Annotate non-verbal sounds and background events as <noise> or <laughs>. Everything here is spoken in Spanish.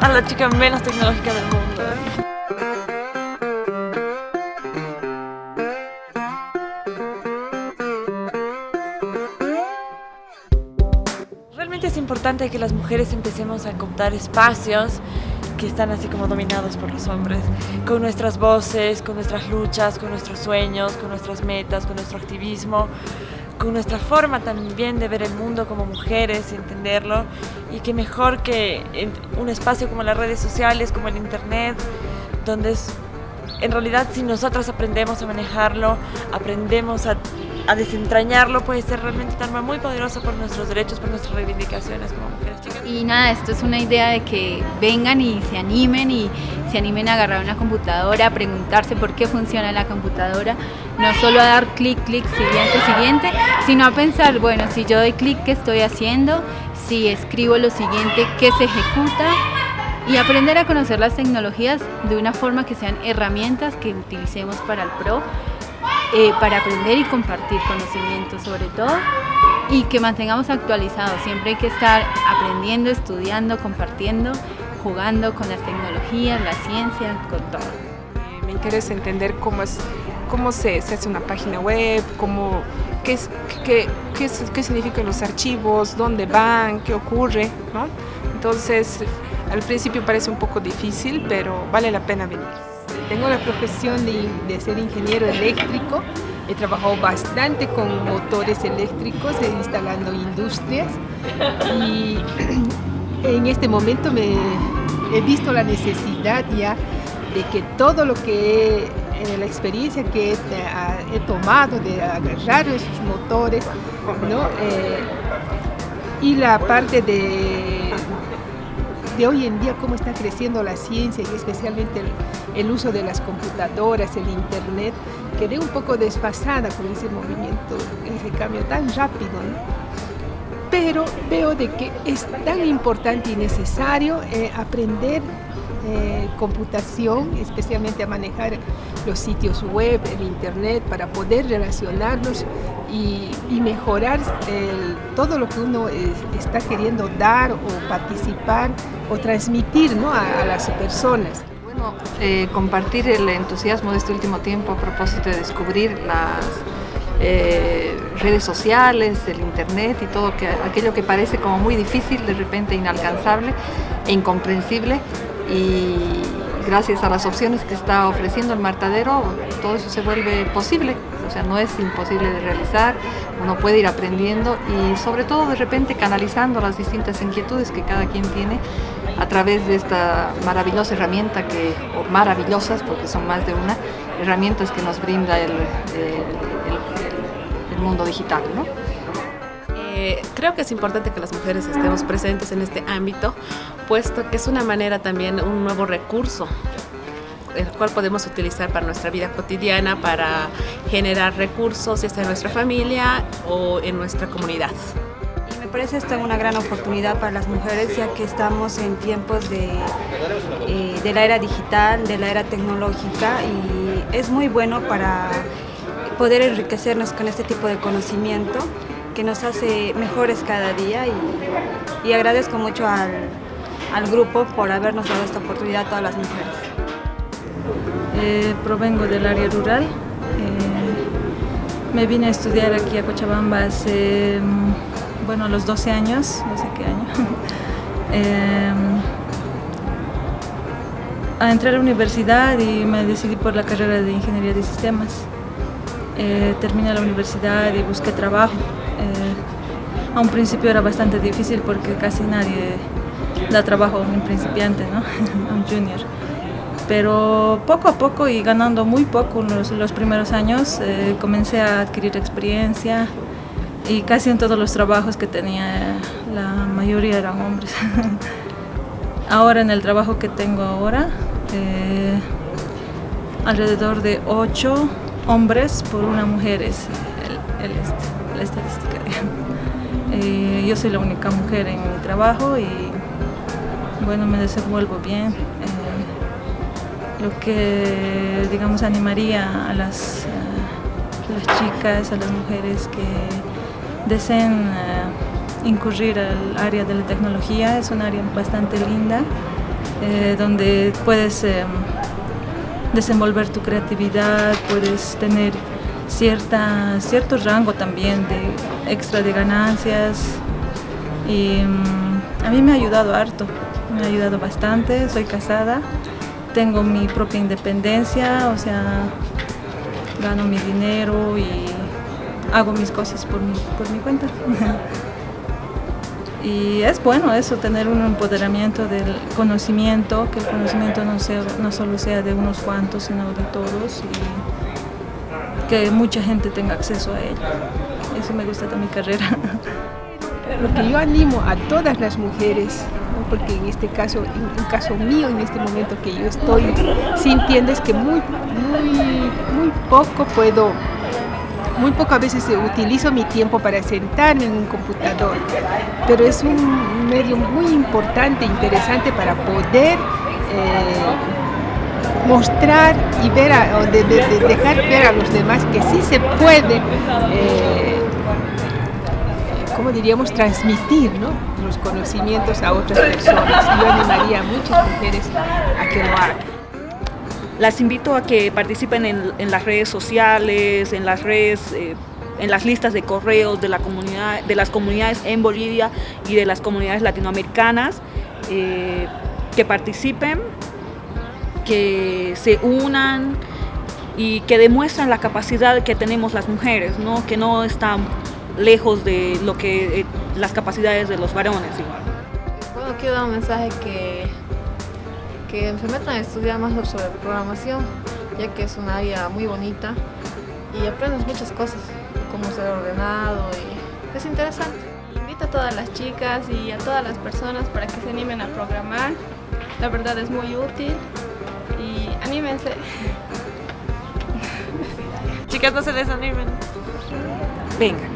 a la chica menos tecnológica del mundo. Realmente es importante que las mujeres empecemos a contar espacios que están así como dominados por los hombres, con nuestras voces, con nuestras luchas, con nuestros sueños, con nuestras metas, con nuestro activismo, con nuestra forma también de ver el mundo como mujeres, entenderlo, y que mejor que en un espacio como las redes sociales, como el internet, donde es, en realidad si nosotras aprendemos a manejarlo, aprendemos a a desentrañarlo puede ser realmente un arma muy poderosa por nuestros derechos, por nuestras reivindicaciones como mujeres chicas. Y nada, esto es una idea de que vengan y se animen y se animen a agarrar una computadora, a preguntarse por qué funciona la computadora, no solo a dar clic, clic, siguiente, siguiente, sino a pensar, bueno, si yo doy clic, ¿qué estoy haciendo? Si escribo lo siguiente, ¿qué se ejecuta? Y aprender a conocer las tecnologías de una forma que sean herramientas que utilicemos para el PRO eh, para aprender y compartir conocimientos sobre todo y que mantengamos actualizados. Siempre hay que estar aprendiendo, estudiando, compartiendo, jugando con las tecnologías, la ciencia, con todo. Eh, me interesa entender cómo, es, cómo se, se hace una página web, cómo, qué, qué, qué, qué, significan los archivos, dónde van, qué ocurre. ¿no? Entonces, al principio parece un poco difícil, pero vale la pena venir. Tengo la profesión de, de, ser ingeniero eléctrico, he trabajado bastante con motores eléctricos, instalando industrias y <clears throat> en este momento me he visto la necesidad ya de que todo lo que en la experiencia que he, tomado de agarrar esos motores ¿no? Eh, y la parte de de hoy en día cómo está creciendo la ciencia y especialmente el, uso de las computadoras, el internet, quedé un poco desfasada con ese movimiento, ese cambio tan rápido. Pero veo de que es tan importante y necesario eh, aprender eh, computación, especialmente a manejar los sitios web, el internet, para poder relacionarnos y, mejorar todo lo que uno es, está queriendo dar o participar o transmitir ¿no? a, a las personas. Bueno, eh, compartir el entusiasmo de este último tiempo a propósito de descubrir las eh, redes sociales, el internet y todo que, aquello que parece como muy difícil, de repente inalcanzable e incomprensible y gracias a las opciones que está ofreciendo el martadero todo eso se vuelve posible, o sea no es imposible de realizar, uno puede ir aprendiendo y sobre todo de repente canalizando las distintas inquietudes que cada quien tiene a través de esta maravillosa herramienta que, o maravillosas porque son más de una, herramientas que nos brinda el, el, mundo digital. Eh, creo que es importante que las mujeres estemos presentes en este ámbito, puesto que es una manera también, un nuevo recurso el cual podemos utilizar para nuestra vida cotidiana, para generar recursos, ya sea en nuestra familia o en nuestra comunidad. Me parece esta una gran oportunidad para las mujeres, ya que estamos en tiempos de, eh, de la era digital, de la era tecnológica, y es muy bueno para poder enriquecernos con este tipo de conocimiento que nos hace mejores cada día y, y agradezco mucho al, al, grupo por habernos dado esta oportunidad a todas las mujeres. Eh, provengo del área rural. Eh, me vine a estudiar aquí a Cochabamba hace, bueno, a los 12 años, no sé qué año. <laughs> eh, a entrar a la universidad y me decidí por la carrera de Ingeniería de Sistemas. Eh, terminé la universidad y busqué trabajo. A un principio era bastante difícil porque casi nadie da trabajo a un principiante, ¿no? <laughs> a un junior. Pero poco a poco y ganando muy poco los, los primeros años, eh, comencé a adquirir experiencia y casi en todos los trabajos que tenía la mayoría eran hombres. <laughs> ahora en el trabajo que tengo ahora, eh, alrededor de ocho hombres por una mujer es el, el, la estadística. Eh, yo soy la única mujer en mi trabajo y bueno, me desenvuelvo bien. Eh, lo que, digamos, animaría a las, uh, las, chicas, a las mujeres que deseen incurrir al área de la tecnología, es un área bastante linda eh, donde puedes desenvolver tu creatividad, puedes tener cierta, cierto rango también de extra de ganancias y mm, a mí me ha ayudado harto, me ha ayudado bastante, soy casada, tengo mi propia independencia, o sea, gano mi dinero y hago mis cosas por mi, por mi cuenta. <laughs> y es bueno eso, tener un empoderamiento del conocimiento, que el conocimiento no, sea, no solo sea de unos cuantos, sino de todos que mucha gente tenga acceso a ello. Eso me gusta de mi carrera. <laughs> Lo que yo animo a todas las mujeres porque en este caso, en caso mío, en este momento que yo estoy sintiendo es que muy, muy, muy poco puedo, muy poco a veces utilizo mi tiempo para sentarme en un computador, pero es un medio muy importante, interesante para poder eh, mostrar y ver, a, dejar ver a los demás que sí se puede eh, ¿cómo diríamos?, transmitir los conocimientos a otras personas. Yo animaría a muchas mujeres a que lo hagan. Las invito a que participen en, las redes sociales, en las redes, eh, en las listas de correos de, la comunidad, de las comunidades en Bolivia y de las comunidades latinoamericanas, eh, que participen, que se unan y que demuestren la capacidad que tenemos las mujeres, ¿no? que no están lejos de lo que eh, las capacidades de los varones. Bueno, quiero dar un mensaje que, que se metan a estudiar más sobre programación, ya que es una área muy bonita y aprendes muchas cosas, como ser ordenado y es interesante. Invito a todas las chicas y a todas las personas para que se animen a programar. La verdad es muy útil anímense. Chicas, no se desanimen. Venga.